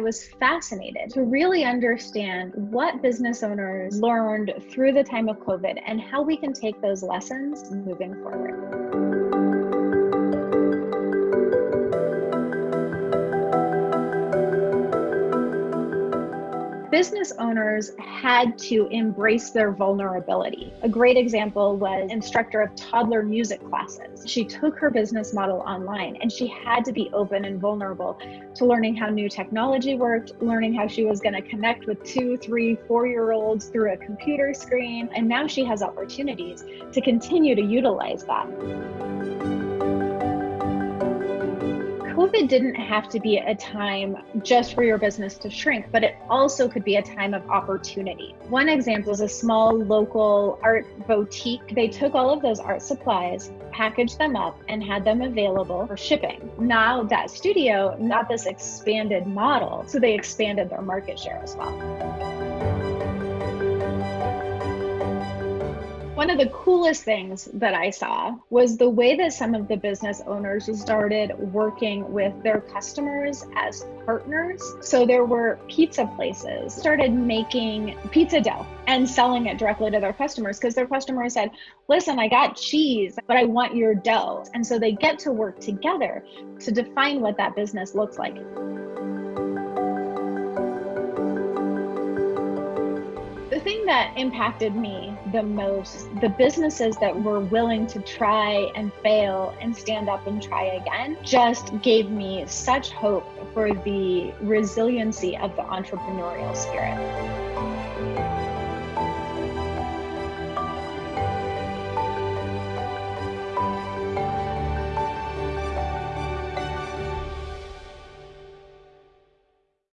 I was fascinated to really understand what business owners learned through the time of COVID and how we can take those lessons moving forward. Business owners had to embrace their vulnerability. A great example was instructor of toddler music classes. She took her business model online and she had to be open and vulnerable to learning how new technology worked, learning how she was going to connect with two, three, four year olds through a computer screen. And now she has opportunities to continue to utilize that. COVID didn't have to be a time just for your business to shrink, but it also could be a time of opportunity. One example is a small local art boutique. They took all of those art supplies, packaged them up, and had them available for shipping. Now that studio got this expanded model, so they expanded their market share as well. One of the coolest things that I saw was the way that some of the business owners started working with their customers as partners. So there were pizza places started making pizza dough and selling it directly to their customers because their customers said, "Listen, I got cheese, but I want your dough." And so they get to work together to define what that business looks like. That impacted me the most, the businesses that were willing to try and fail and stand up and try again, just gave me such hope for the resiliency of the entrepreneurial spirit.